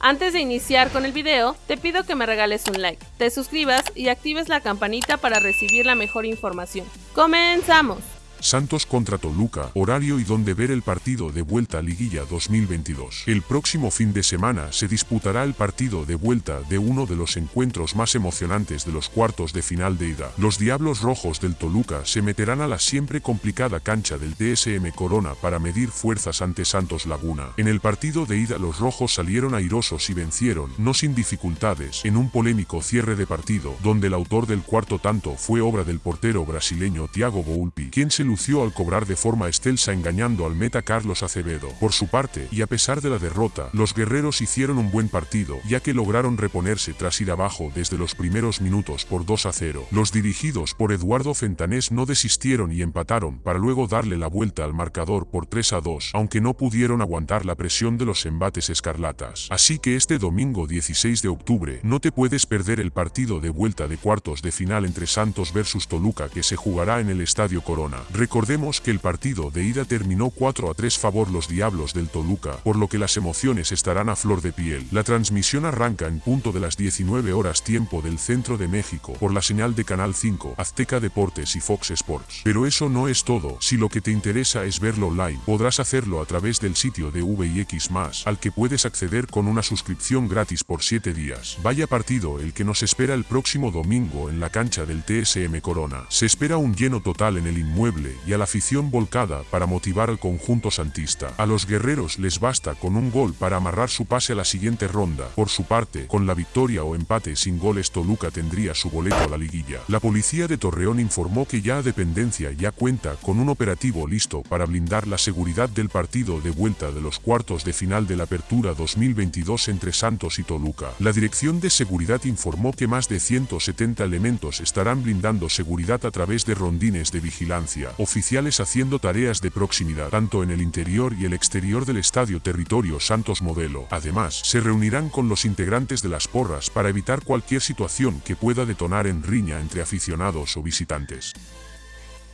Antes de iniciar con el video, te pido que me regales un like, te suscribas y actives la campanita para recibir la mejor información. ¡Comenzamos! Santos contra Toluca, horario y donde ver el partido de vuelta Liguilla 2022. El próximo fin de semana se disputará el partido de vuelta de uno de los encuentros más emocionantes de los cuartos de final de ida. Los Diablos Rojos del Toluca se meterán a la siempre complicada cancha del DSM Corona para medir fuerzas ante Santos Laguna. En el partido de ida los rojos salieron airosos y vencieron, no sin dificultades, en un polémico cierre de partido, donde el autor del cuarto tanto fue obra del portero brasileño Thiago Volpi, quien se lució al cobrar de forma excelsa engañando al meta Carlos Acevedo. Por su parte, y a pesar de la derrota, los guerreros hicieron un buen partido, ya que lograron reponerse tras ir abajo desde los primeros minutos por 2 a 0. Los dirigidos por Eduardo Fentanés no desistieron y empataron para luego darle la vuelta al marcador por 3 a 2, aunque no pudieron aguantar la presión de los embates escarlatas. Así que este domingo 16 de octubre no te puedes perder el partido de vuelta de cuartos de final entre Santos versus Toluca que se jugará en el Estadio Corona. Recordemos que el partido de ida terminó 4 a 3 favor los Diablos del Toluca, por lo que las emociones estarán a flor de piel. La transmisión arranca en punto de las 19 horas tiempo del centro de México, por la señal de Canal 5, Azteca Deportes y Fox Sports. Pero eso no es todo, si lo que te interesa es verlo online, podrás hacerlo a través del sitio de VIX+, al que puedes acceder con una suscripción gratis por 7 días. Vaya partido el que nos espera el próximo domingo en la cancha del TSM Corona. Se espera un lleno total en el inmueble y a la afición volcada para motivar al conjunto santista. A los guerreros les basta con un gol para amarrar su pase a la siguiente ronda. Por su parte, con la victoria o empate sin goles Toluca tendría su boleto a la liguilla. La policía de Torreón informó que ya a dependencia ya cuenta con un operativo listo para blindar la seguridad del partido de vuelta de los cuartos de final de la Apertura 2022 entre Santos y Toluca. La Dirección de Seguridad informó que más de 170 elementos estarán blindando seguridad a través de rondines de vigilancia, oficiales haciendo tareas de proximidad tanto en el interior y el exterior del estadio Territorio Santos Modelo. Además, se reunirán con los integrantes de las porras para evitar cualquier situación que pueda detonar en riña entre aficionados o visitantes.